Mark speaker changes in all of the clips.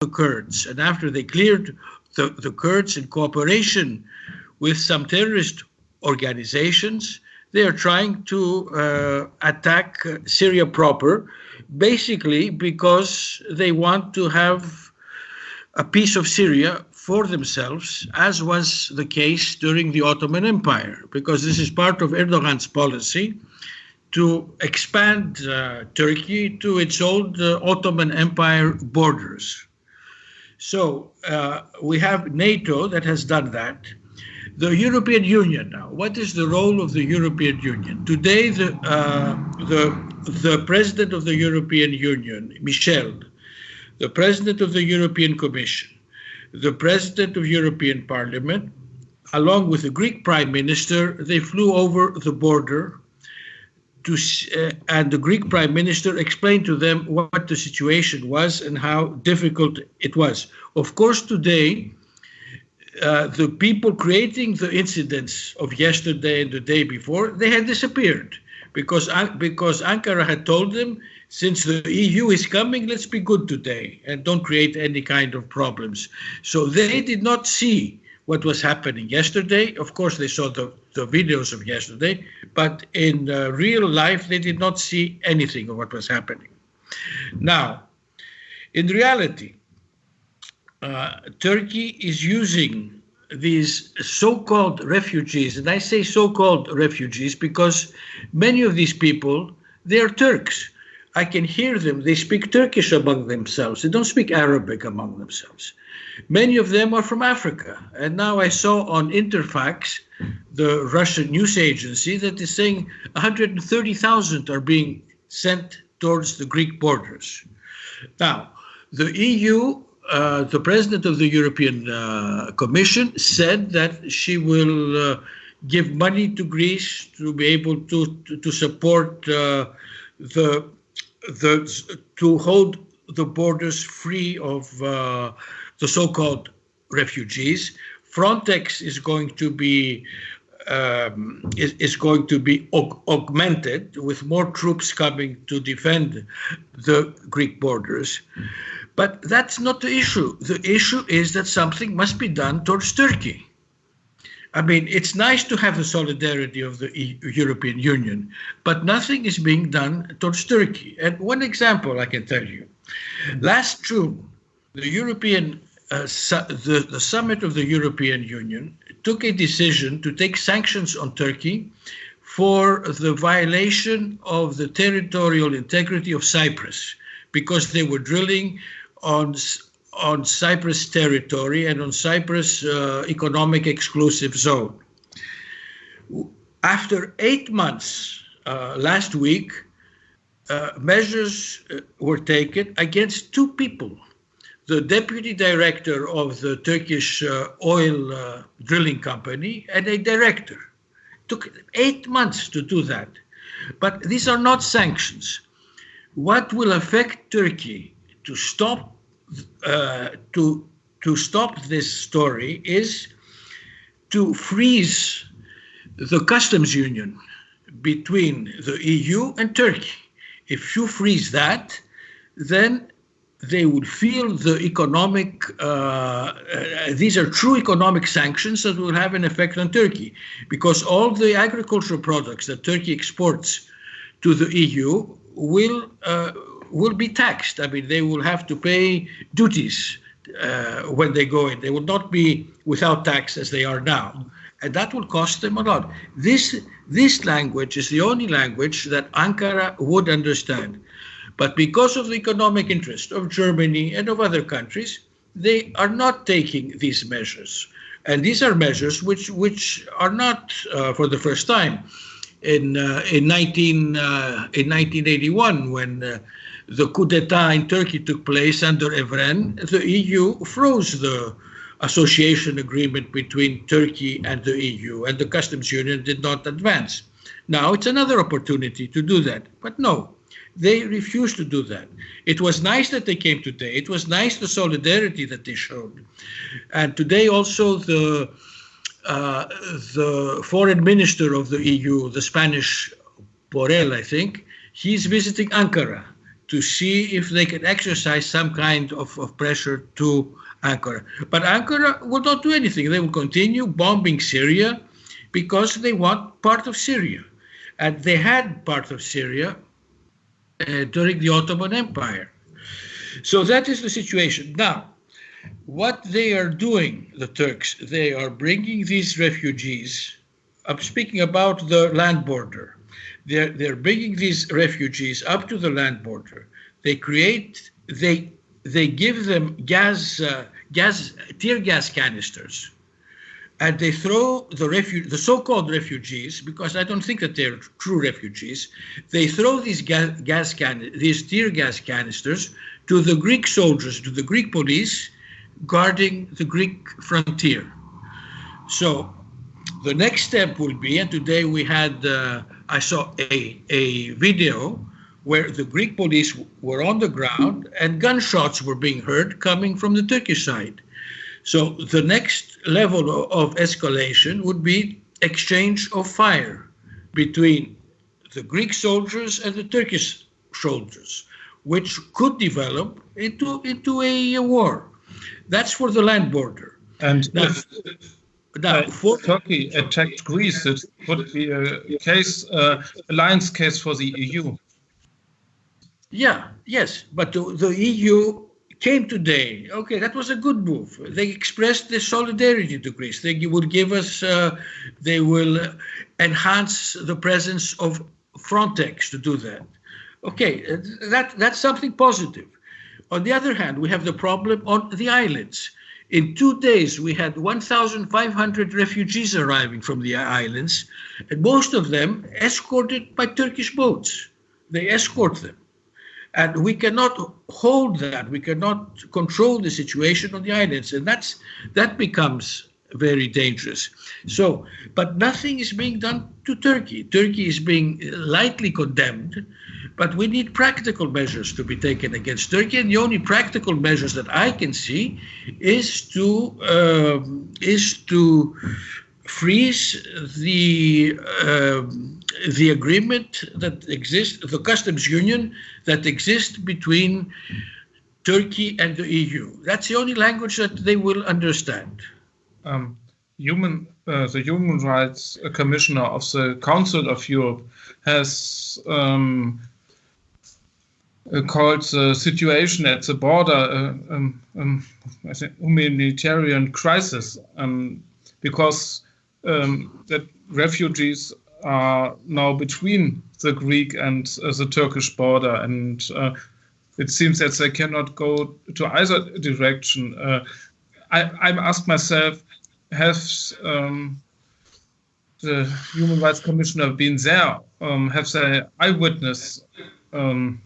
Speaker 1: the Kurds and after they cleared the, the Kurds in cooperation with some terrorist organizations, they are trying to uh, attack Syria proper, basically because they want to have a piece of Syria for themselves, as was the case during the Ottoman Empire, because this is part of Erdogan's policy to expand uh, Turkey to its old uh, Ottoman Empire borders. So uh, we have NATO that has done that. The European Union now. What is the role of the European Union today? The uh, the the president of the European Union, Michel, the president of the European Commission, the president of European Parliament, along with the Greek Prime Minister, they flew over the border to, uh, and the Greek prime minister explained to them what the situation was and how difficult it was. Of course, today, uh, the people creating the incidents of yesterday and the day before, they had disappeared because, because Ankara had told them, since the EU is coming, let's be good today and don't create any kind of problems. So they did not see what was happening yesterday. Of course, they saw the, the videos of yesterday, but in uh, real life, they did not see anything of what was happening. Now, in reality, uh, Turkey is using these so-called refugees, and I say so-called refugees because many of these people, they are Turks. I can hear them. They speak Turkish among themselves. They don't speak Arabic among themselves. Many of them are from Africa. And now I saw on Interfax, the Russian news agency, that is saying 130,000 are being sent towards the Greek borders. Now, the EU, uh, the president of the European uh, Commission said that she will uh, give money to Greece to be able to, to, to support uh, the, the, to hold the borders free of uh, the so-called refugees. Frontex is going to be um, is, is, going to be aug augmented with more troops coming to defend the Greek borders. But that's not the issue. The issue is that something must be done towards Turkey. I mean, it's nice to have the solidarity of the e European Union, but nothing is being done towards Turkey. And one example I can tell you. Last June, the European uh, the, the summit of the European Union took a decision to take sanctions on Turkey for the violation of the territorial integrity of Cyprus because they were drilling on on Cyprus territory and on Cyprus uh, economic exclusive zone. After eight months, uh, last week, uh, measures uh, were taken against two people the deputy director of the Turkish uh, oil uh, drilling company and a director. Took eight months to do that. But these are not sanctions. What will affect Turkey to stop uh, to to stop this story is to freeze the customs union between the EU and Turkey. If you freeze that, then they would feel the economic, uh, uh, these are true economic sanctions that will have an effect on Turkey because all the agricultural products that Turkey exports to the EU will, uh, will be taxed. I mean, they will have to pay duties uh, when they go in. They will not be without tax as they are now. And that will cost them a lot. This, this language is the only language that Ankara would understand. But because of the economic interest of Germany and of other countries, they are not taking these measures. And these are measures which, which are not uh, for the first time. In, uh, in, 19, uh, in 1981, when uh, the coup d'etat in Turkey took place under Evren, the EU froze the association agreement between Turkey and the EU, and the customs union did not advance. Now it's another opportunity to do that. But no, they refused to do that. It was nice that they came today. It was nice the solidarity that they showed. And today also the uh, the foreign minister of the EU, the Spanish Borrell, I think, he's visiting Ankara to see if they can exercise some kind of, of pressure to Ankara. But Ankara will not do anything. They will continue bombing Syria because they want part of Syria. And they had part of Syria during the Ottoman Empire. So that is the situation. Now, what they are doing, the Turks, they are bringing these refugees. I'm speaking about the land border. They're, they're bringing these refugees up to the land border. They create, they, they give them gas, uh, gas, tear gas canisters and they throw the refu- the so-called refugees, because I don't think that they're true refugees. They throw these gas, gas can- these tear gas canisters to the Greek soldiers, to the Greek police guarding the Greek frontier. So the next step will be, and today we had, uh, I saw a, a video where the Greek police were on the ground and gunshots were being heard coming from the Turkish side. So the next level of escalation would be exchange of fire between the Greek soldiers and the Turkish soldiers, which could develop into, into a, war. That's for the land border.
Speaker 2: And now, if, now, uh, for, Turkey attacked Greece, it would be a case, uh, alliance case for the EU.
Speaker 1: Yeah, yes, but the, the EU came today. Okay, that was a good move. They expressed their solidarity to Greece. They will give us, uh, they will enhance the presence of Frontex to do that. Okay, that that's something positive. On the other hand, we have the problem on the islands. In two days, we had 1,500 refugees arriving from the islands, and most of them escorted by Turkish boats. They escort them. And we cannot hold that. We cannot control the situation on the islands. And that's that becomes very dangerous. So, but nothing is being done to Turkey. Turkey is being lightly condemned, but we need practical measures to be taken against Turkey. And the only practical measures that I can see is to um, is to freeze the um, the agreement that exists, the customs union that exists between Turkey and the EU. That's the only language that they will understand.
Speaker 2: Um, human, uh, the Human Rights Commissioner of the Council of Europe has um, uh, called the situation at the border uh, um, um humanitarian crisis um, because um, that refugees are now between the Greek and uh, the Turkish border, and uh, it seems that they cannot go to either direction. Uh, I, I ask myself, has um, the Human Rights Commissioner been there? Um, have they eyewitness um,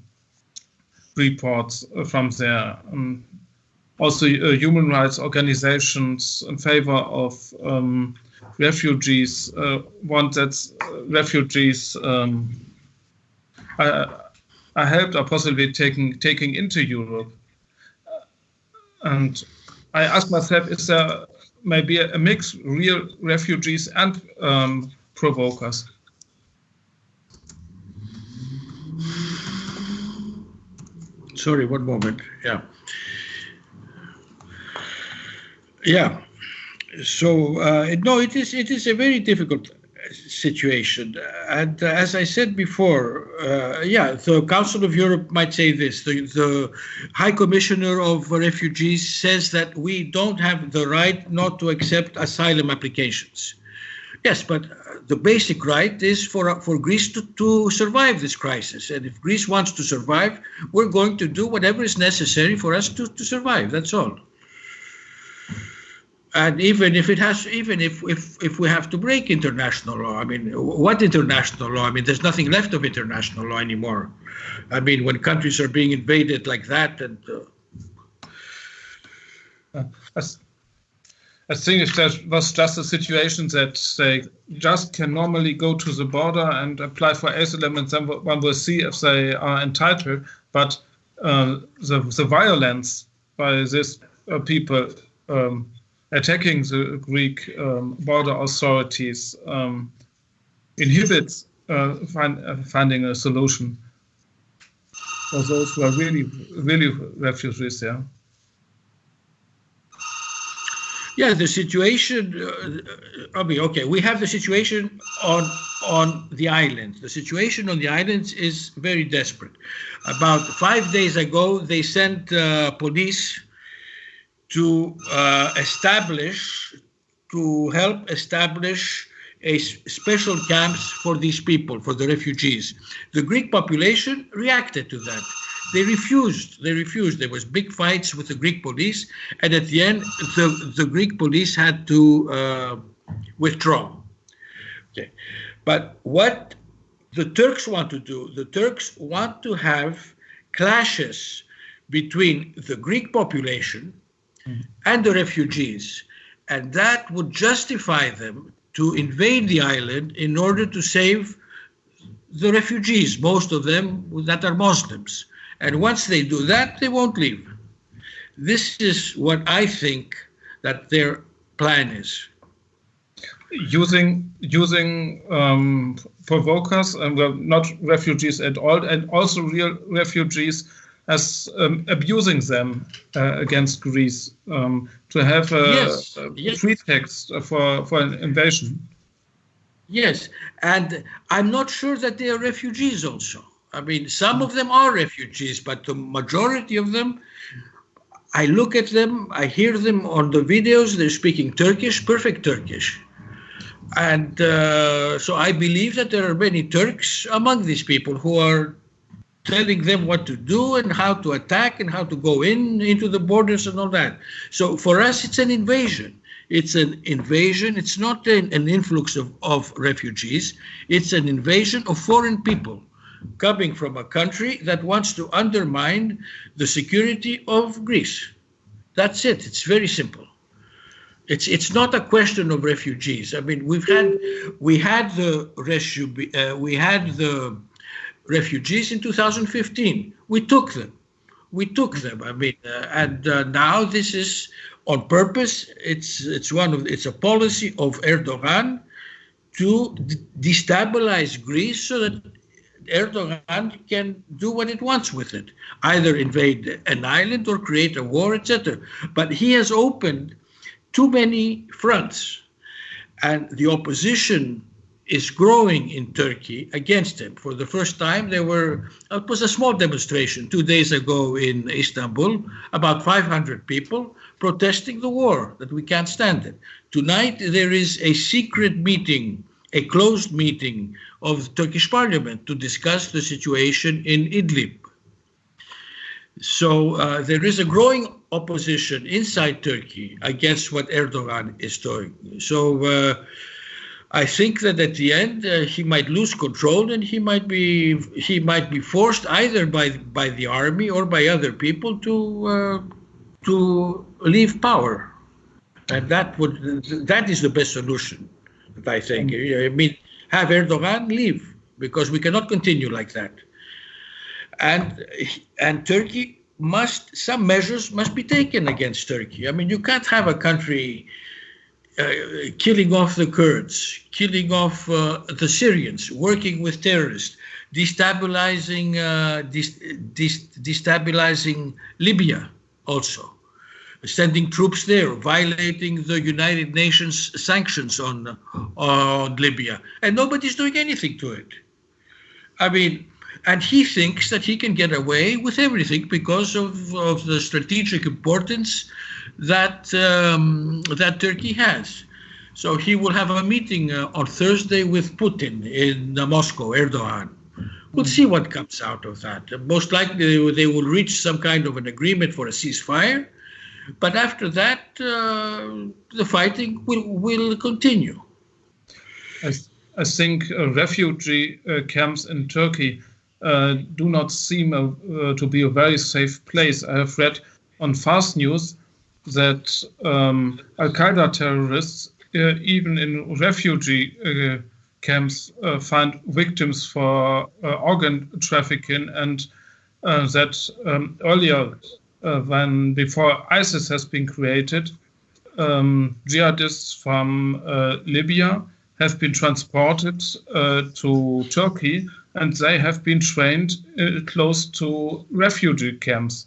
Speaker 2: reports from there? Um, also, uh, human rights organizations in favor of um, refugees uh, want that uh, refugees um, are, are helped or possibly taken taking into Europe. And I ask myself, is there maybe a, mix, real refugees and um, provokers?
Speaker 1: Sorry, one moment. Yeah. Yeah so uh, no, it is it is a very difficult situation, and uh, as I said before, uh, yeah, the Council of Europe might say this. The, the High Commissioner of Refugees says that we don't have the right not to accept asylum applications. Yes, but the basic right is for for Greece to, to survive this crisis, and if Greece wants to survive, we're going to do whatever is necessary for us to, to survive. That's all and even if it has even if, if if we have to break international law i mean what international law i mean there's nothing left of international law anymore i mean when countries are being invaded like that and uh,
Speaker 2: uh, I think was just a situation that they just can normally go to the border and apply for asylum, and then one will see if they are entitled. But uh, the the violence by these uh, people um, attacking the Greek um, border authorities um, inhibits uh, find, uh, finding a solution. for those who are really, really refugees there?
Speaker 1: Yeah, the situation. Uh, I mean, okay, we have the situation on on the island. The situation on the islands is very desperate. About five days ago, they sent uh, police to uh, establish, to help establish a special camps for these people, for the refugees. The Greek population reacted to that. They refused. They refused. There was big fights with the Greek police, and at the end, the, the Greek police had to uh, withdraw. Okay. But what the Turks want to do, the Turks want to have clashes between the Greek population. And the refugees, and that would justify them to invade the island in order to save the refugees, most of them that are Muslims. And once they do that, they won't leave. This is what I think that their plan is.
Speaker 2: Using using um, provokers and well, not refugees at all, and also real refugees as um, abusing them uh, against Greece um, to have a, yes, a yes. pretext for, for an invasion.
Speaker 1: Yes, and I'm not sure that they are refugees also. I mean, some of them are refugees, but the majority of them, I look at them, I hear them on the videos, they're speaking Turkish, perfect Turkish. And uh, so I believe that there are many Turks among these people who are telling them what to do and how to attack and how to go in into the borders and all that. So for us, it's an invasion. It's an invasion. It's not an, an influx of, of refugees. It's an invasion of foreign people coming from a country that wants to undermine the security of Greece. That's it. It's very simple. It's it's not a question of refugees. I mean, we've had we had the uh, we had the refugees in 2015. We took them. We took them. I mean, uh, and uh, now this is on purpose. It's it's one of it's a policy of Erdogan to destabilize Greece so that Erdogan can do what it wants with it, either invade an island or create a war, etc. But he has opened too many fronts, and the opposition is growing in Turkey against him. For the first time, there were it was a small demonstration two days ago in Istanbul, about 500 people protesting the war that we can't stand it. Tonight there is a secret meeting, a closed meeting of the Turkish parliament to discuss the situation in Idlib. So uh, there is a growing opposition inside Turkey against what Erdogan is doing. So. Uh, I think that at the end uh, he might lose control and he might be he might be forced either by by the army or by other people to uh, to leave power, and that would that is the best solution. That I think. I mean, have Erdogan leave because we cannot continue like that, and and Turkey must some measures must be taken against Turkey. I mean, you can't have a country killing off the Kurds, killing off uh, the Syrians, working with terrorists, destabilizing, uh, destabilizing Libya also, sending troops there, violating the United Nations sanctions on, on Libya, and nobody's doing anything to it. I mean, and he thinks that he can get away with everything because of, of the strategic importance that um, that Turkey has. So he will have a meeting uh, on Thursday with Putin in uh, Moscow, Erdogan. We'll see what comes out of that. Most likely they will reach some kind of an agreement for a ceasefire, but after that uh, the fighting will will continue.
Speaker 2: I, I think uh, refugee uh, camps in Turkey uh, do not seem to be a very safe place. I have read on Fast News that um, Al Qaeda terrorists, uh, even in refugee uh, camps, uh, find victims for uh, organ trafficking, and uh, that um, earlier, uh, when before ISIS has been created, um, jihadists from Libya have been transported to Turkey and they have been trained close to refugee camps.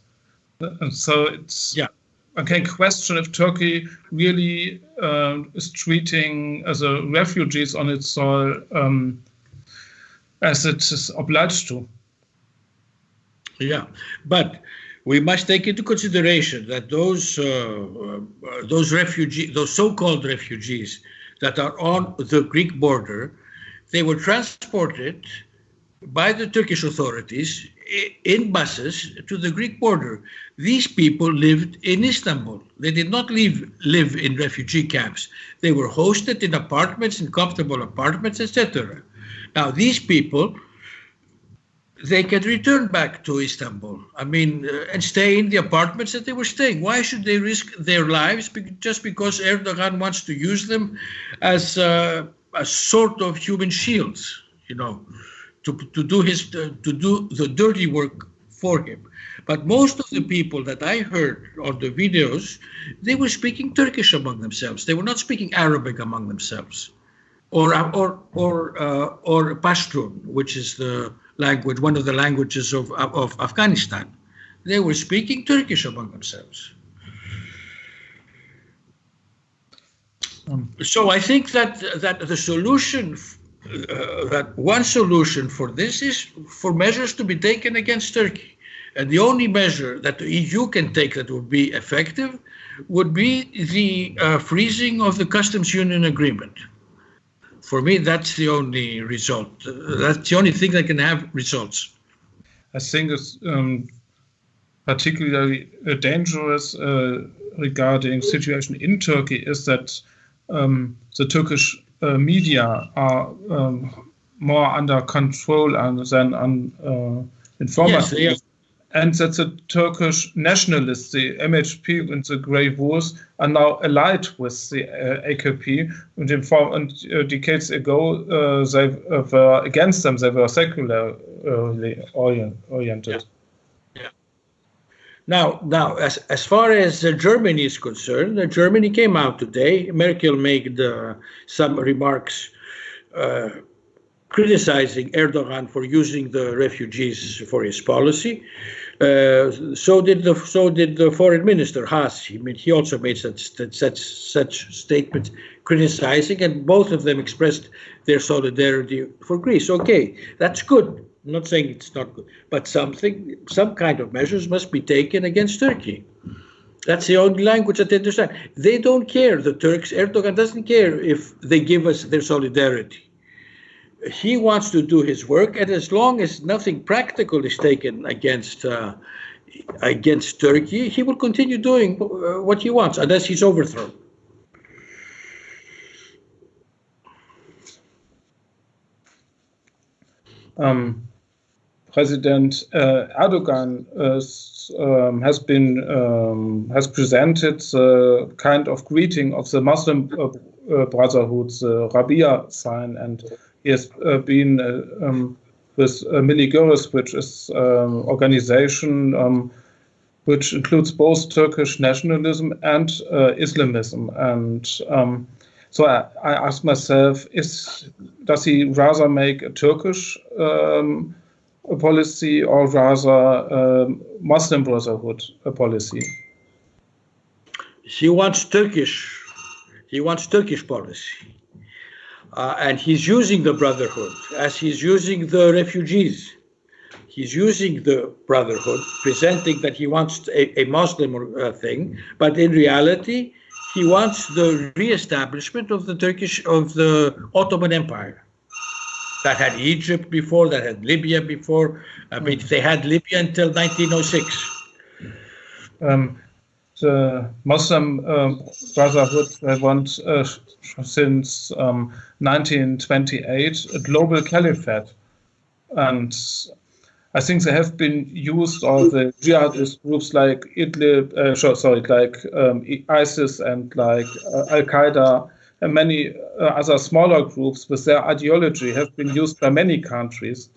Speaker 2: So it's
Speaker 1: yeah.
Speaker 2: I can question if Turkey really uh, is treating as a refugees on its soil um, as it is obliged to.
Speaker 1: Yeah, but we must take into consideration that those uh, uh, those refugees, those so-called refugees that are on the Greek border, they were transported by the Turkish authorities in buses to the Greek border. These people lived in Istanbul. They did not live, live in refugee camps. They were hosted in apartments, in comfortable apartments, etc. Now, these people, they can return back to Istanbul. I mean, uh, and stay in the apartments that they were staying. Why should they risk their lives just because Erdogan wants to use them as uh, a sort of human shields? You know to, to do his to do the dirty work for him. But most of the people that I heard on the videos, they were speaking Turkish among themselves. They were not speaking Arabic among themselves, or or or uh, or Pashtun, which is the language, one of the languages of of Afghanistan. They were speaking Turkish among themselves. Um, so I think that that the solution uh, that one solution for this is for measures to be taken against Turkey. And the only measure that the EU can take that would be effective would be the uh, freezing of the customs union agreement. For me, that's the only result. Uh, that's the only thing that can have results.
Speaker 2: I think it's um, particularly uh, dangerous uh, regarding situation in Turkey is that um, the Turkish media are um, more under control than on uh, informative. Yes, And that the Turkish nationalists, the MHP and the Grey Wolves, are now allied with the uh, AKP. And, in form, and uh, decades ago, uh, they were against them. They were secularly oriented.
Speaker 1: Yeah. Now, now, as as far as uh, Germany is concerned, uh, Germany came out today. Merkel made uh, some remarks uh, criticizing Erdogan for using the refugees for his policy. Uh, so did the so did the foreign minister Maas. I mean, he also made such such such statements criticizing, and both of them expressed their solidarity for Greece. Okay, that's good. I'm not saying it's not good, but something, some kind of measures must be taken against Turkey. That's the only language that they understand. They don't care. The Turks, Erdogan doesn't care if they give us their solidarity. He wants to do his work, and as long as nothing practical is taken against uh, against Turkey, he will continue doing uh, what he wants unless he's overthrown.
Speaker 2: Um, President uh, Erdogan um, has been um, has presented the kind of greeting of the Muslim uh, uh, Brotherhood, the Rabia sign, and he has uh, been uh, um, with uh, Milli Görüş, which is um, organization which includes both Turkish nationalism and Islamism, and um, so I, I ask myself: Is does he rather make a Turkish um, policy or rather um, Muslim Brotherhood a policy?
Speaker 1: He wants Turkish. He wants Turkish policy. Uh, and he's using the Brotherhood as he's using the refugees. He's using the Brotherhood, presenting that he wants a, a Muslim uh, thing, but in reality, he wants the re-establishment of the Turkish of the Ottoman Empire that had Egypt before, that had Libya before. I mean, they had Libya until 1906.
Speaker 2: Um, the Muslim um, Brotherhood they want uh, since um, 1928 a global caliphate, and I think they have been used all the jihadist groups like Idlib, uh, sorry, like um, ISIS and like uh, Al Qaeda many uh, other smaller groups with their ideology have been used by many countries.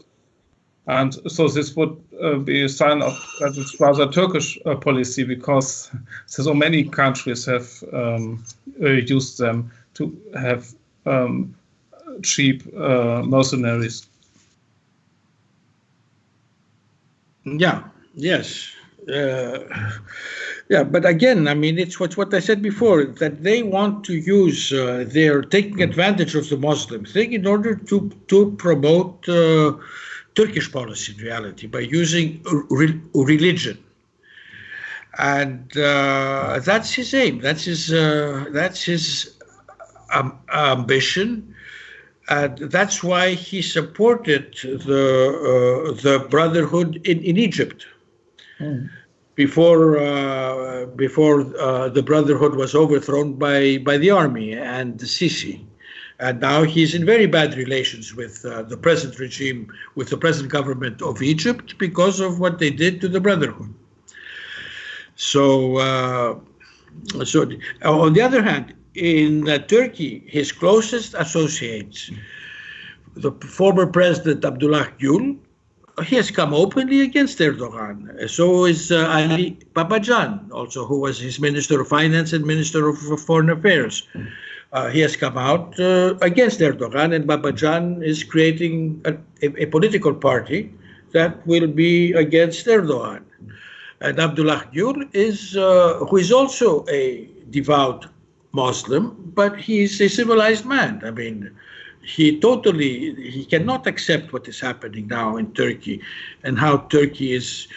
Speaker 2: And so this would uh, be a sign of that it's rather Turkish uh, policy because so many countries have um, uh, used them to have um, cheap uh, mercenaries.
Speaker 1: Yeah, yes. Uh, yeah, but again, I mean, it's what, what I said before that they want to use, uh, they're taking advantage of the Muslim thing in order to, to promote uh, Turkish policy in reality by using re- religion. And uh, that's his aim, that's his, uh, that's his um, ambition and that's why he supported the uh, the Brotherhood in, in Egypt. Mm. Before uh, before uh, the Brotherhood was overthrown by by the army and the Sisi, and now he's in very bad relations with uh, the present regime, with the present government of Egypt because of what they did to the Brotherhood. So, uh, so on the other hand, in uh, Turkey, his closest associates, the former president Abdullah Gül, he has come openly against Erdogan. So is uh, Ali Babacan, also, who was his Minister of Finance and Minister of Foreign Affairs. Uh, he has come out uh, against Erdogan, and Babacan is creating a, a, a, political party that will be against Erdogan. And Abdullah Gül is, uh, who is also a devout Muslim, but he's a civilized man. I mean, he totally he cannot accept what is happening now in Turkey and how Turkey is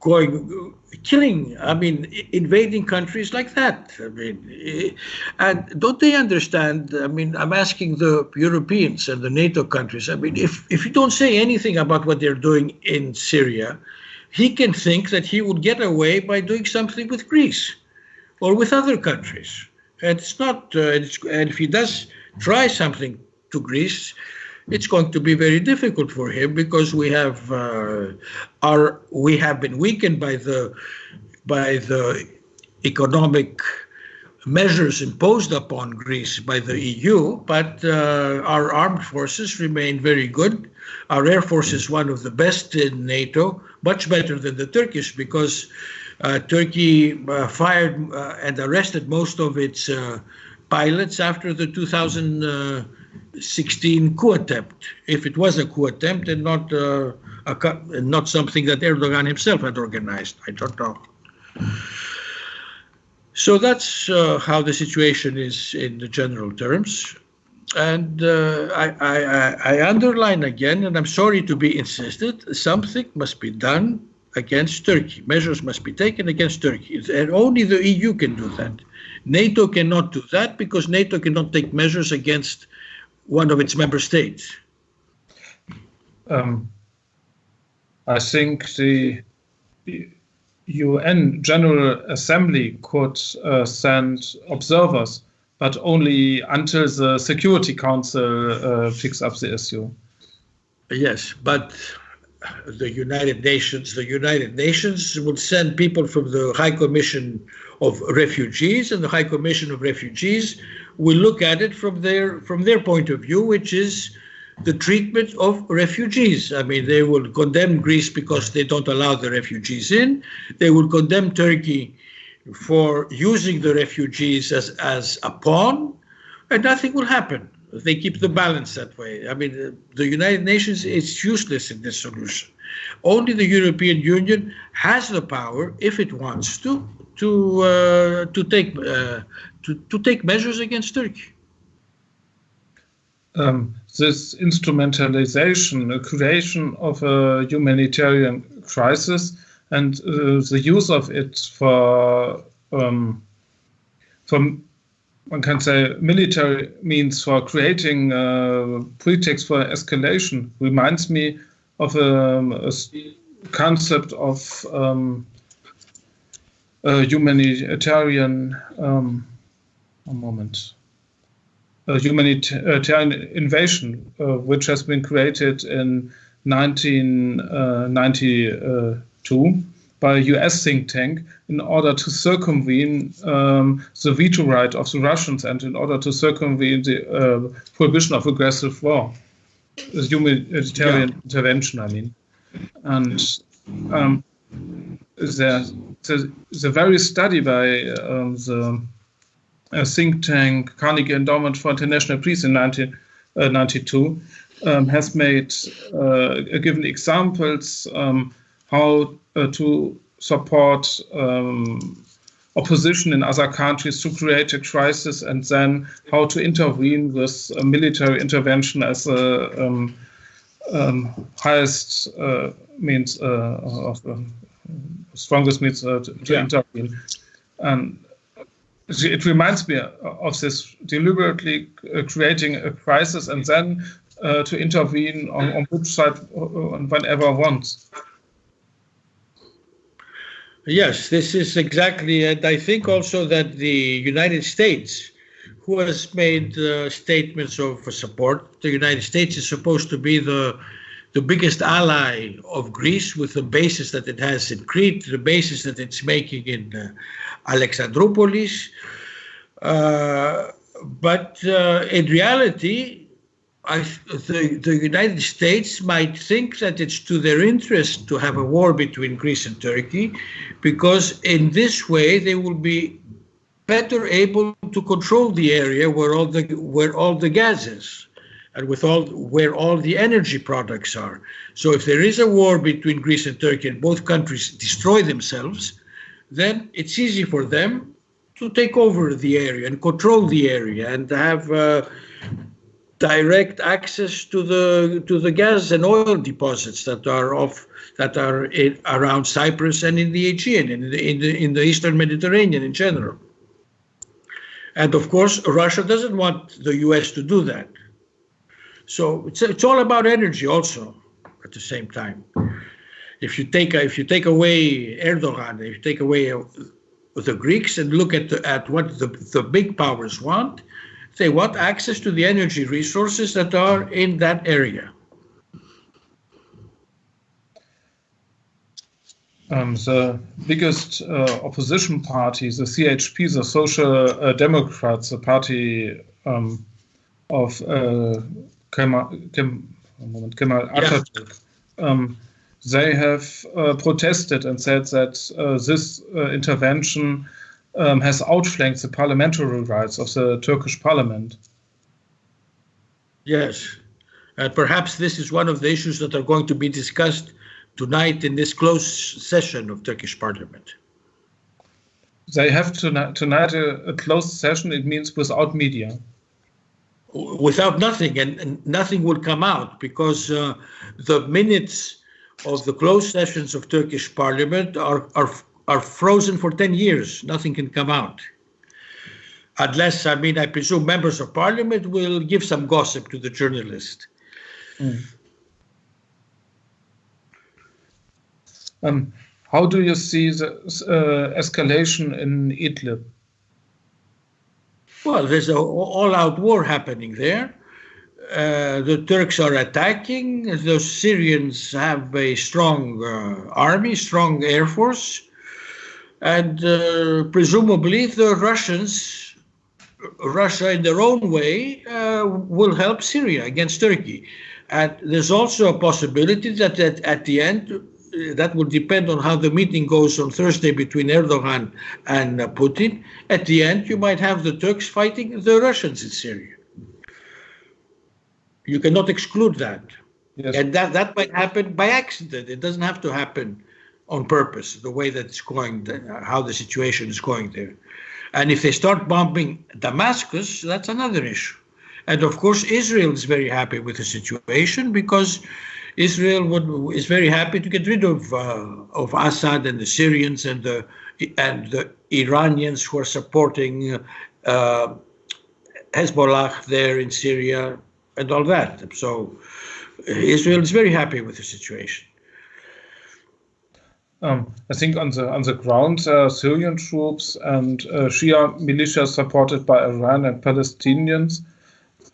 Speaker 1: going killing i mean invading countries like that. I mean and don't they understand i mean i'm asking the europeans and the nato countries i mean if if you don't say anything about what they're doing in syria he can think that he would get away by doing something with greece or with other countries. And it's not, uh, it's, and if he does try something to Greece, it's going to be very difficult for him because we have uh, our we have been weakened by the by the economic measures imposed upon Greece by the EU, but uh, our armed forces remain very good. Our air force is one of the best in NATO, much better than the Turkish because uh, Turkey uh, fired uh, and arrested most of its pilots after the 2016 coup attempt, if it was a coup attempt and not a, not something that Erdogan himself had organized. I don't know. So that's uh, how the situation is in the general terms. And uh, I, I, I, underline again, and I'm sorry to be insisted, something must be done against Turkey. Measures must be taken against Turkey. And only the EU can do that. NATO cannot do that because NATO cannot take measures against one of its member states.
Speaker 2: Um, I think the UN General Assembly could uh, send observers, but only until the Security Council uh, picks up the issue.
Speaker 1: Yes, but the United Nations, the United Nations would send people from the High Commission of Refugees, and the High Commission of Refugees will look at it from their from their point of view, which is the treatment of refugees. I mean, they will condemn Greece because they don't allow the refugees in. They will condemn Turkey for using the refugees as, as a pawn, and nothing will happen they keep the balance that way. I mean, the United Nations is useless in this solution. Only the European Union has the power, if it wants to, to uh, to take uh, to to take measures against Turkey.
Speaker 2: Um, this instrumentalization, the creation of a humanitarian crisis, and uh, the use of it for um, for one can say military means for creating a pretext for escalation reminds me of a, um, a concept of um, a humanitarian um, a moment a humanitarian invasion uh, which has been created in 1992 by a US think tank in order to circumvene um, the veto right of the Russians and in order to circumvene the uh, prohibition of aggressive war, the humanitarian yeah. intervention, I mean. And um, the, the, very study by um, the uh, think tank Carnegie Endowment for International Peace in 1992 uh, um, has made uh, given examples um, how to support um, opposition in other countries to create a crisis and then how to intervene with military intervention as a um, um, highest uh, means uh, of um, strongest means uh, to, to yeah. intervene. And it reminds me of this deliberately uh, creating a crisis and then uh, to intervene on, on which side uh, whenever wants.
Speaker 1: Yes, this is exactly, and I think also that the United States, who has made uh, statements of support, the United States is supposed to be the the biggest ally of Greece with the bases that it has in Crete, the bases that it's making in uh, Alexandroupolis. Uh, but uh, in reality, I, the, the United States might think that it's to their interest to have a war between Greece and Turkey, because in this way they will be better able to control the area where all the where all the gas is, and with all where all the energy products are. So if there is a war between Greece and Turkey and both countries destroy themselves, then it's easy for them to take over the area and control the area and have. Uh, direct access to the to the gas and oil deposits that are off that are in, around Cyprus and in the Aegean and in the, in the in the Eastern Mediterranean in general. And of course, Russia doesn't want the U.S. to do that. So it's it's all about energy also at the same time. If you take if you take away Erdogan, if you take away uh, the Greeks and look at the, at what the the big powers want, they want access to the energy resources that are in that area.
Speaker 2: Um, the biggest uh, opposition party, the CHP, the Social uh, Democrats, the party um, of uh, Kemal, Kemal, Kemal Atatürk, yeah. um, they have uh, protested and said that uh, this uh, intervention um, has outflanked the parliamentary rights of the Turkish parliament.
Speaker 1: Yes, and perhaps this is one of the issues that are going to be discussed tonight in this closed session of Turkish parliament.
Speaker 2: They have tonight, tonight a, a closed session, it means without media
Speaker 1: without nothing and, and, nothing will come out because uh, the minutes of the closed sessions of Turkish parliament are, are are frozen for 10 years. Nothing can come out. Unless, I mean, I presume members of parliament will give some gossip to the journalist. Mm.
Speaker 2: Um, how do you see the uh, escalation in Idlib?
Speaker 1: Well, there's an all-out war happening there. Uh, the Turks are attacking. The Syrians have a strong uh, army, strong air force. And uh, presumably the Russians, Russia in their own way, uh, will help Syria against Turkey. And there's also a possibility that at, at the end, that will depend on how the meeting goes on Thursday between Erdogan and Putin. At the end, you might have the Turks fighting the Russians in Syria. You cannot exclude that. Yes. And that, that might happen by accident. It doesn't have to happen on purpose, the way that it's going, how the situation is going there. And if they start bombing Damascus, that's another issue. And of course, Israel is very happy with the situation because Israel would, is very happy to get rid of uh, of Assad and the Syrians and the and the Iranians who are supporting uh, Hezbollah there in Syria and all that. So Israel is very happy with the situation.
Speaker 2: Um, I think on the on the ground, uh, Syrian troops and uh, Shia militias supported by Iran and Palestinians,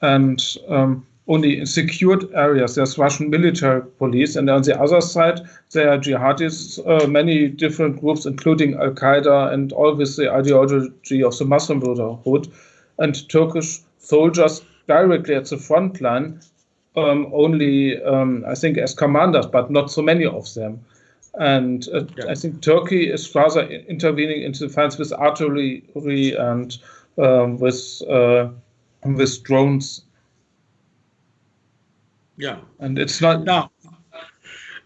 Speaker 2: and um, only in secured areas there's Russian military police, and on the other side there are jihadists, uh, many different groups, including Al Qaeda, and all with the ideology of the Muslim Brotherhood, and Turkish soldiers directly at the front line, um, only um, I think as commanders, but not so many of them. And uh, yeah. I think Turkey is rather intervening into the defense with artillery and um, with uh, with drones.
Speaker 1: Yeah,
Speaker 2: and it's not
Speaker 1: now.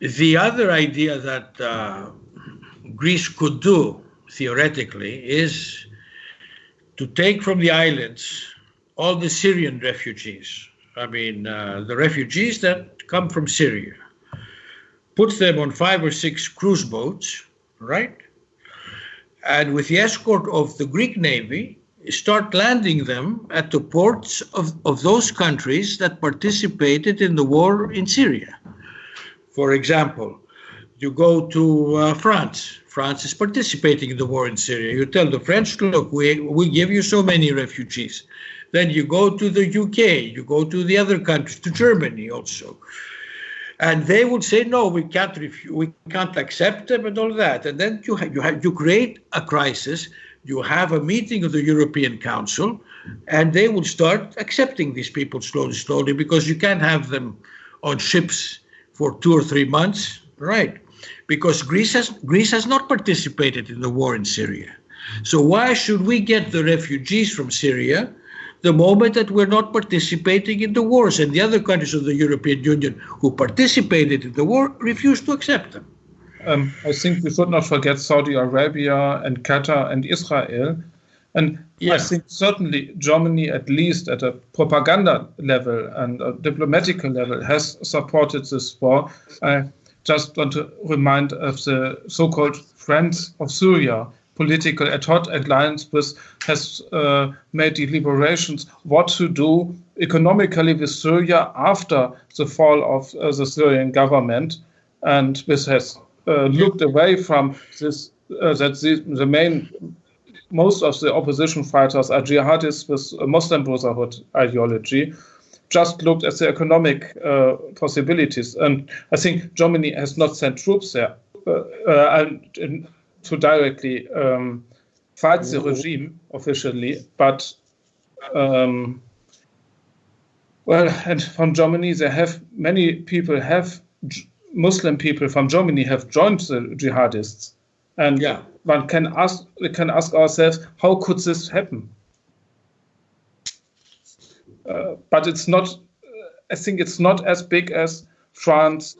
Speaker 1: The other idea that uh, Greece could do theoretically is to take from the islands all the Syrian refugees. I mean, uh, the refugees that come from Syria, put them on five or six cruise boats, right? And with the escort of the Greek Navy, start landing them at the ports of, of those countries that participated in the war in Syria. For example, you go to uh, France. France is participating in the war in Syria. You tell the French, look, we, we give you so many refugees. Then you go to the UK, you go to the other countries, to Germany also. And they would say, no, we can't, we can't accept them and all that. And then you, you, you create a crisis. You have a meeting of the European Council, and they will start accepting these people slowly, slowly, because you can't have them on ships for two or three months, right? Because Greece has Greece has not participated in the war in Syria. So why should we get the refugees from Syria the moment that we're not participating in the wars and the other countries of the European Union who participated in the war refuse to accept them?
Speaker 2: Um, I think we should not forget Saudi Arabia and Qatar and Israel. And yeah. I think certainly Germany, at least at a propaganda level and a diplomatic level, has supported this war. I just want to remind of the so-called Friends of Syria political ad hoc alliance with has uh, made deliberations what to do economically with Syria after the fall of uh, the Syrian government, and this has looked away from this uh, that the, the main most of the opposition fighters are jihadists with Muslim Brotherhood ideology. Just looked at the economic uh, possibilities, and I think Germany has not sent troops there. Uh, and to directly um, fight the regime officially, but um, well, and from Germany, they have many people have Muslim people from Germany have joined the jihadists, and yeah. one can ask we can ask ourselves how could this happen? Uh, but it's not. I think it's not as big as France,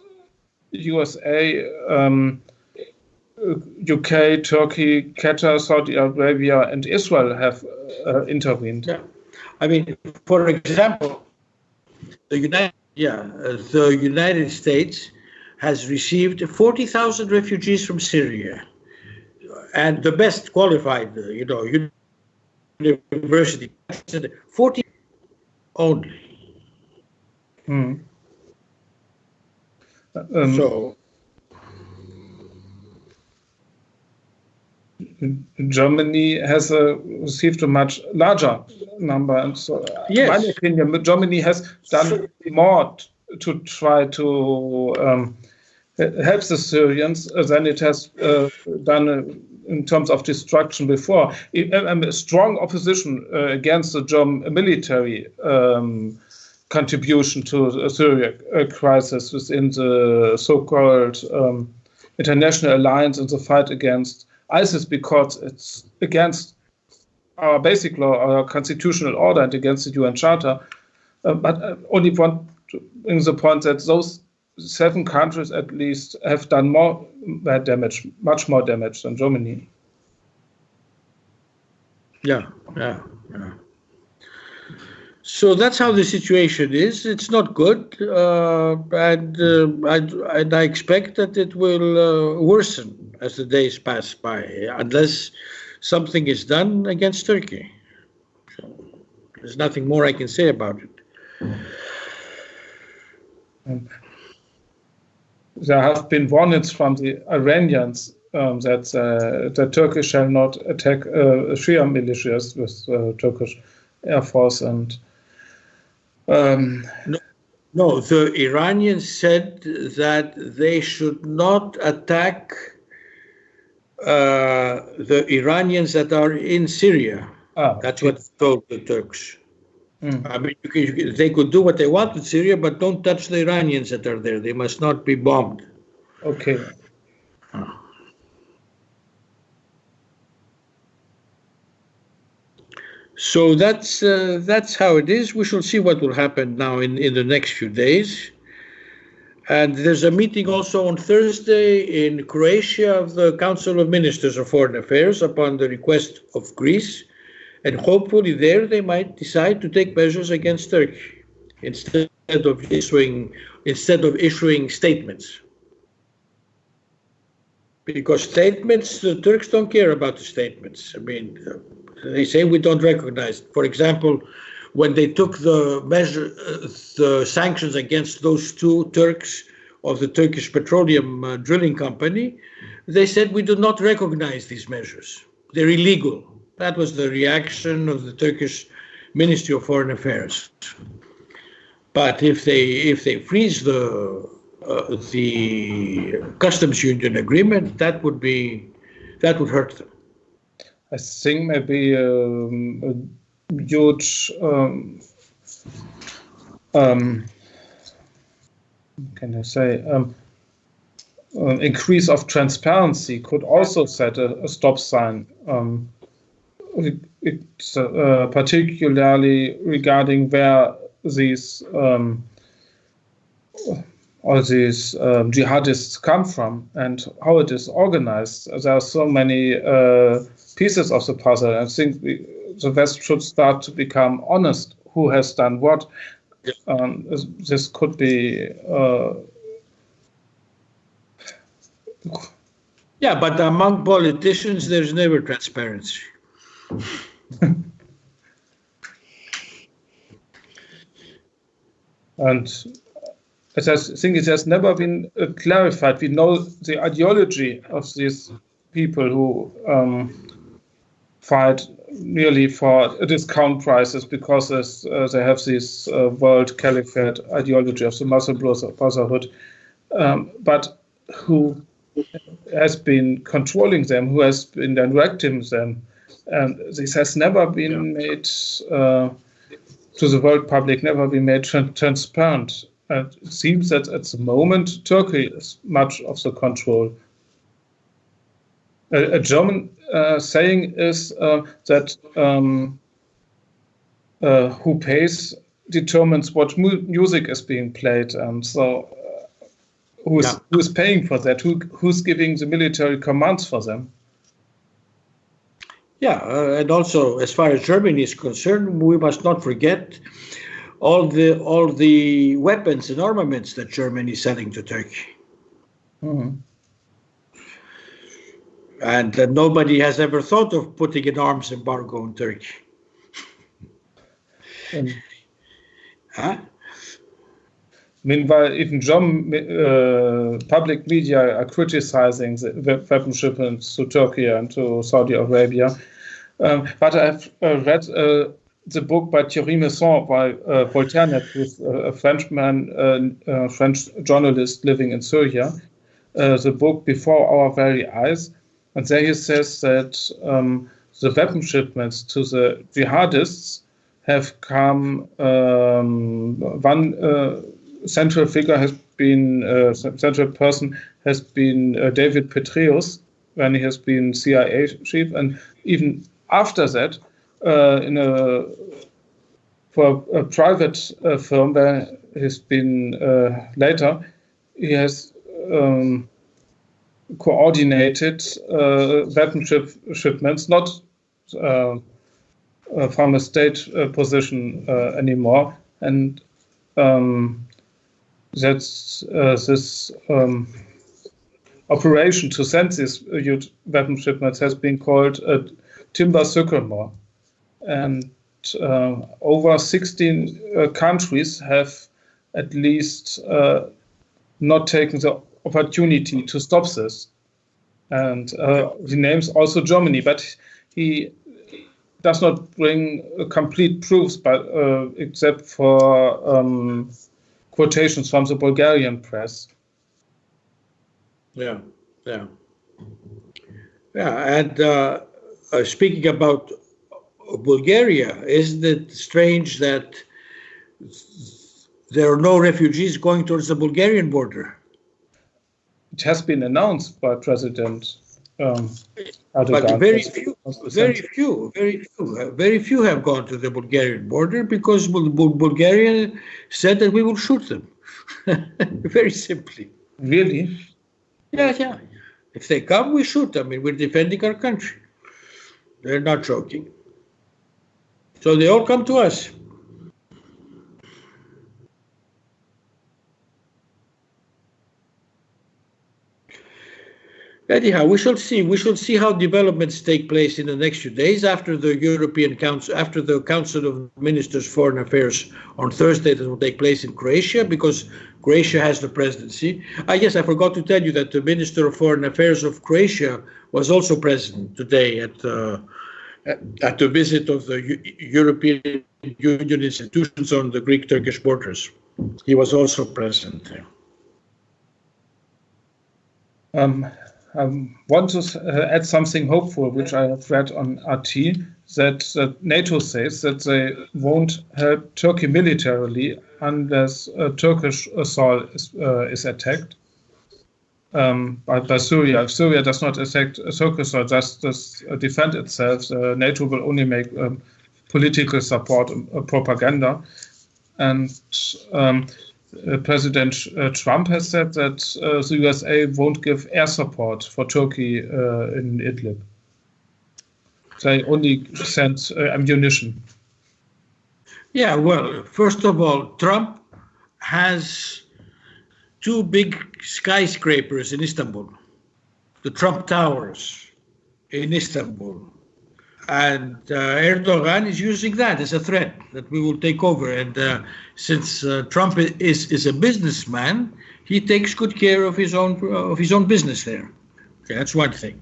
Speaker 2: USA. Um, UK, Turkey, Qatar, Saudi Arabia, and Israel have uh, intervened.
Speaker 1: Yeah. I mean, for example, the United, yeah, uh, the United States has received 40,000 refugees from Syria, and the best qualified, uh, you know, university, 40 only.
Speaker 2: Hmm.
Speaker 1: Um, so
Speaker 2: Germany has uh, received a much larger number. And so, yes. in my opinion, Germany has done more to try to um, help the Syrians than it has uh, done uh, in terms of destruction before. A strong opposition uh, against the German military um, contribution to the Syria uh, crisis within the so-called um, international alliance in the fight against ISIS because it's against our basic law, our constitutional order, and against the UN Charter. Uh, but I only want to bring the point that those seven countries at least have done more bad damage, much more damage than Germany.
Speaker 1: Yeah, yeah, yeah. So that's how the situation is. It's not good, uh, and uh, I, and I expect that it will uh, worsen as the days pass by, unless something is done against Turkey. So there's nothing more I can say about it.
Speaker 2: Um, there have been warnings from the Iranians um, that uh, the Turkish shall not attack uh, Shia militias with uh, Turkish air force and
Speaker 1: um, no, no, the Iranians said that they should not attack uh, the Iranians that are in Syria. Ah, That's what told the Turks. Mm. I mean, you can, you can, they could do what they want in Syria, but don't touch the Iranians that are there. They must not be bombed.
Speaker 2: Okay.
Speaker 1: So that's uh, that's how it is. We shall see what will happen now in, in the next few days. And there's a meeting also on Thursday in Croatia of the Council of Ministers of Foreign Affairs upon the request of Greece. And hopefully, there they might decide to take measures against Turkey instead of issuing instead of issuing statements. Because statements, the Turks don't care about the statements. I mean, they say we don't recognize. For example, when they took the measure, the sanctions against those two Turks of the Turkish Petroleum uh, Drilling Company, they said we do not recognize these measures. They're illegal. That was the reaction of the Turkish Ministry of Foreign Affairs. But if they if they freeze the uh, the customs union agreement, that would be that would hurt them.
Speaker 2: I think maybe um, a huge um, um, can I say um, increase of transparency could also set a, a stop sign. Um, it's uh, particularly regarding where these um, all these um, jihadists come from and how it is organized. There are so many uh, pieces of the puzzle. I think we, the West should start to become honest who has done what. Um, this could be. Uh,
Speaker 1: yeah, but among politicians, there's never transparency.
Speaker 2: and as I think it has never been uh, clarified. We know the ideology of these people who um, fight nearly for discount prices because uh, they have this uh, world caliphate ideology of the Muslim Brotherhood, um, but who has been controlling them, who has been directing them, and this has never been made uh, to the world public, never been made tra transparent. And it seems that at the moment Turkey is much of the control. A, a German uh, saying is uh, that um, uh, who pays determines what mu music is being played, and so uh, who's yeah. who's paying for that? Who who's giving the military commands for them?
Speaker 1: Yeah, uh, and also as far as Germany is concerned, we must not forget all the all the weapons and armaments that Germany is selling to Turkey. Mm -hmm. And uh, nobody has ever thought of putting an arms embargo on Turkey.
Speaker 2: huh? Meanwhile, even German uh, public media are criticizing the weapon shipments to Turkey and to Saudi Arabia. Um, but I've uh, read uh, the book by Thierry Meyssan by uh, Voltaire, who's a Frenchman, uh, a French journalist living in Syria. Uh, the book Before Our Very Eyes. And there he says that um, the weapon shipments to the jihadists have come, um, one uh, central figure has been, uh, central person has been uh, David Petraeus, when he has been CIA chief. And even after that, uh, in a for a private uh, firm where he's been uh, later, he has um, coordinated uh, weapon ship shipments, not from a state position anymore, and um, that's this. Um, operation to send these weapon shipments has been called Timber Sycamore and uh, over 16 uh, countries have at least uh, not taken the opportunity to stop this. And uh, he names also Germany, but he does not bring complete proofs, but uh, except for um, quotations from the Bulgarian press.
Speaker 1: Yeah, yeah, yeah. And uh, speaking about Bulgaria, isn't it strange that there are no refugees going towards the Bulgarian border?
Speaker 2: It has been announced by President um,
Speaker 1: But very few, very few, very few, uh, very few have gone to the Bulgarian border because Bulgaria said that we will shoot them. Very simply.
Speaker 2: Really?
Speaker 1: Yeah, yeah. If they come, we shoot. I mean, we're defending our country. They're not joking. So they all come to us. Anyhow, we shall see. We shall see how developments take place in the next few days after the European Council, after the Council of Ministers Foreign Affairs on Thursday that will take place in Croatia, because Croatia has the presidency. I guess I forgot to tell you that the Minister of Foreign Affairs of Croatia was also present today at uh, at the visit of the U European Union institutions on the Greek-Turkish borders. He was also present there.
Speaker 2: Um, want to uh, add something hopeful, which I have read on RT, that, NATO says that they won't help Turkey militarily unless a Turkish assault is, uh, is attacked um, by, by, Syria. If Syria does not attack Turkey or just, just defend itself, uh, NATO will only make um, political support uh, propaganda. And um, President uh, Trump has said that uh, the USA won't give air support for Turkey in Idlib. They only send ammunition.
Speaker 1: Yeah, well, first of all, Trump has two big skyscrapers in Istanbul, the Trump Towers in Istanbul. And uh, Erdogan is using that as a threat that we will take over. And uh, since uh, Trump is is a businessman, he takes good care of his own of his own business there. Okay, that's one thing.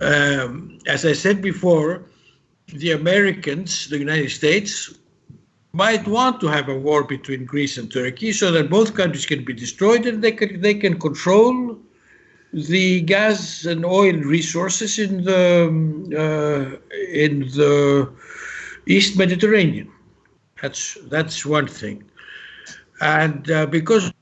Speaker 1: Um, as I said before, the Americans, the United States, might want to have a war between Greece and Turkey so that both countries can be destroyed and they can they can control the gas and oil resources in the uh, in the East Mediterranean. That's that's one thing, and uh, because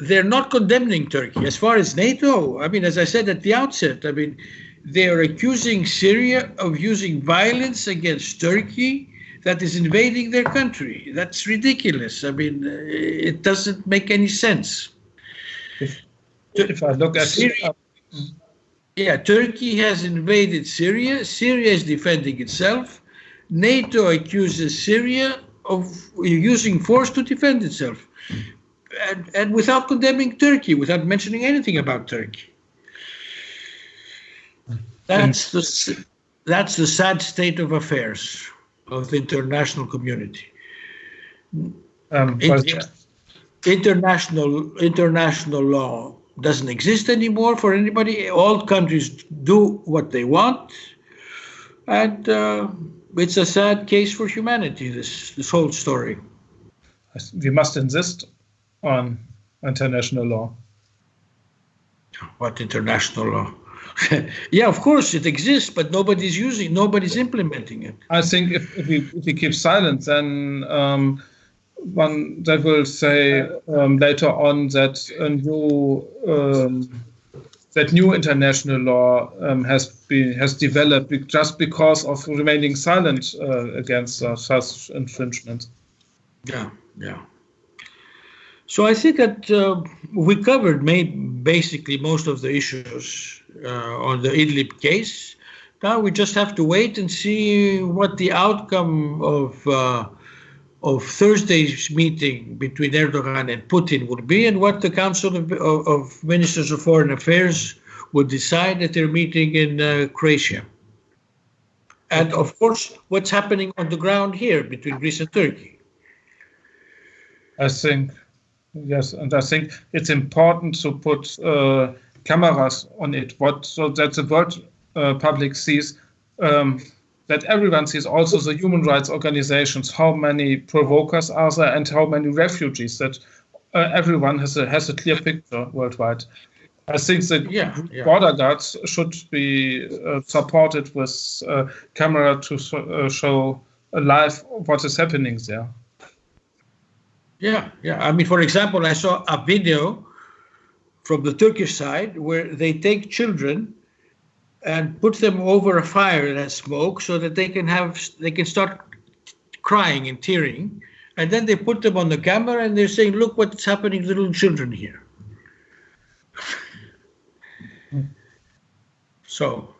Speaker 1: they're not condemning Turkey as far as NATO. I mean, as I said at the outset, I mean they are accusing Syria of using violence against Turkey that is invading their country. That's ridiculous. I mean, it doesn't make any sense
Speaker 2: if I look at
Speaker 1: Syria, yeah, Turkey has invaded Syria. Syria is defending itself. NATO accuses Syria of using force to defend itself, and, and without condemning Turkey, without mentioning anything about Turkey. That's the that's the sad state of affairs of the international community. Um, international international law doesn't exist anymore for anybody. All countries do what they want, and uh, it's a sad case for humanity. This this whole story.
Speaker 2: We must insist on international law.
Speaker 1: What international law? yeah, of course it exists, but nobody's using, nobody's implementing it.
Speaker 2: I think if, if we if we keep silent, then. Um, one that will say um, later on that a new um, that new international law um, has been has developed just because of remaining silent uh, against uh, such infringement.
Speaker 1: Yeah, yeah. So I think that uh, we covered basically most of the issues uh, on the Idlib case. Now we just have to wait and see what the outcome of uh, of Thursday's meeting between Erdogan and Putin would be and what the Council of, of, Ministers of Foreign Affairs would decide at their meeting in uh, Croatia. And of course, what's happening on the ground here between Greece and Turkey.
Speaker 2: I think, yes, and I think it's important to put uh, cameras on it, what so that the world uh, public sees um, that everyone sees also the human rights organizations, how many provokers are there and how many refugees, that uh, everyone has a, has a clear picture worldwide. I think the yeah, yeah. border guards should be uh, supported with a camera to uh, show live what is happening there.
Speaker 1: Yeah, yeah. I mean, for example, I saw a video from the Turkish side where they take children and put them over a fire that has smoke so that they can have they can start crying and tearing and then they put them on the camera and they're saying, look what's happening to little children here. so,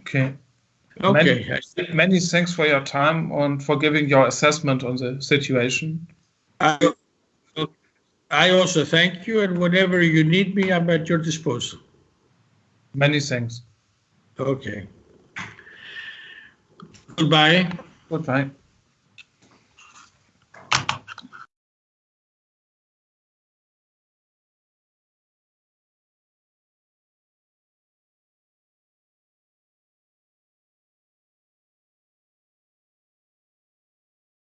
Speaker 2: Okay.
Speaker 1: okay.
Speaker 2: Many, many thanks for your time and for giving your assessment on the situation.
Speaker 1: I, I also thank you, and whenever you need me, I'm at your disposal.
Speaker 2: Many thanks.
Speaker 1: Okay. Goodbye.
Speaker 2: Goodbye.